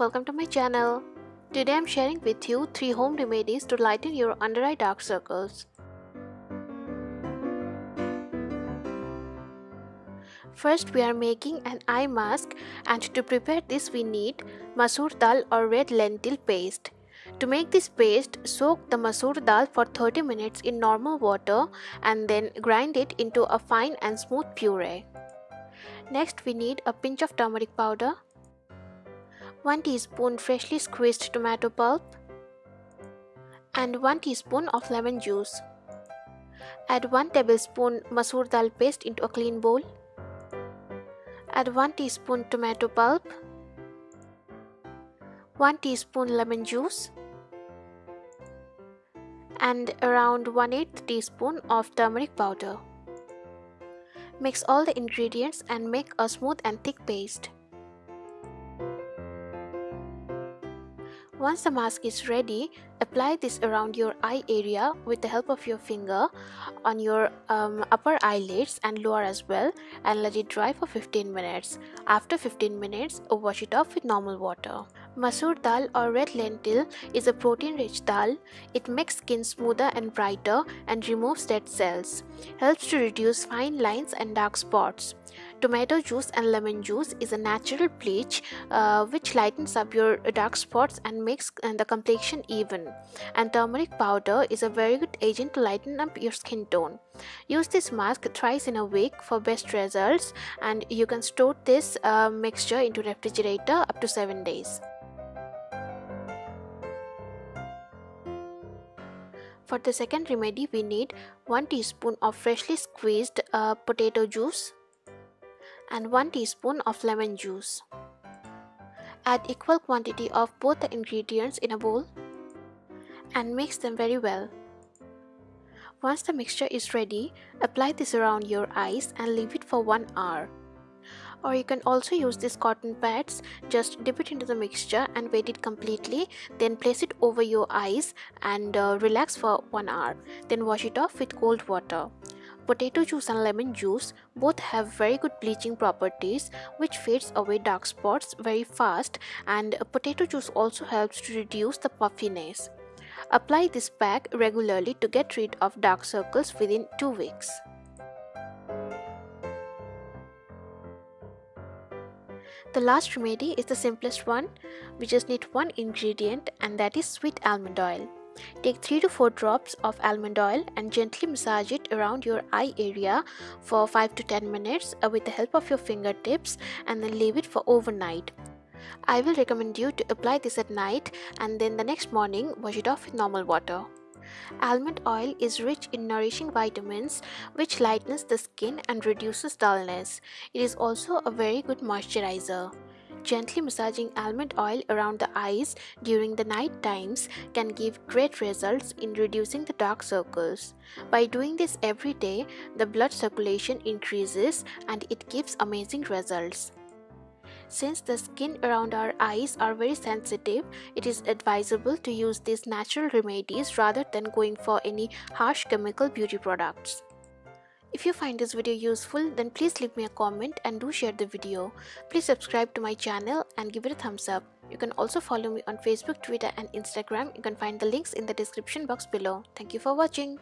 welcome to my channel. Today I'm sharing with you 3 home remedies to lighten your under eye dark circles. First we are making an eye mask and to prepare this we need masoor dal or red lentil paste. To make this paste, soak the masoor dal for 30 minutes in normal water and then grind it into a fine and smooth puree. Next we need a pinch of turmeric powder, 1 teaspoon freshly squeezed tomato pulp and 1 teaspoon of lemon juice. Add 1 tablespoon masoor dal paste into a clean bowl. Add 1 teaspoon tomato pulp, 1 teaspoon lemon juice and around 1 8 teaspoon of turmeric powder. Mix all the ingredients and make a smooth and thick paste. Once the mask is ready, apply this around your eye area with the help of your finger on your um, upper eyelids and lower as well and let it dry for 15 minutes. After 15 minutes, wash it off with normal water. Masoor dal or red lentil is a protein-rich dal. It makes skin smoother and brighter and removes dead cells. Helps to reduce fine lines and dark spots. Tomato juice and lemon juice is a natural bleach uh, which lightens up your dark spots and makes uh, the complexion even. And turmeric powder is a very good agent to lighten up your skin tone. Use this mask thrice in a week for best results and you can store this uh, mixture into refrigerator up to 7 days. For the second remedy, we need 1 teaspoon of freshly squeezed uh, potato juice and 1 teaspoon of lemon juice. Add equal quantity of both the ingredients in a bowl and mix them very well. Once the mixture is ready, apply this around your eyes and leave it for 1 hour or you can also use these cotton pads just dip it into the mixture and wet it completely then place it over your eyes and uh, relax for one hour then wash it off with cold water Potato juice and lemon juice both have very good bleaching properties which fades away dark spots very fast and potato juice also helps to reduce the puffiness. Apply this pack regularly to get rid of dark circles within 2 weeks. The last remedy is the simplest one. We just need one ingredient and that is sweet almond oil. Take 3 to 4 drops of almond oil and gently massage it around your eye area for 5 to 10 minutes uh, with the help of your fingertips and then leave it for overnight. I will recommend you to apply this at night and then the next morning wash it off with normal water. Almond oil is rich in nourishing vitamins which lightens the skin and reduces dullness. It is also a very good moisturizer. Gently massaging almond oil around the eyes during the night times can give great results in reducing the dark circles. By doing this every day, the blood circulation increases and it gives amazing results. Since the skin around our eyes are very sensitive, it is advisable to use these natural remedies rather than going for any harsh chemical beauty products. If you find this video useful, then please leave me a comment and do share the video. Please subscribe to my channel and give it a thumbs up. You can also follow me on Facebook, Twitter and Instagram. You can find the links in the description box below. Thank you for watching.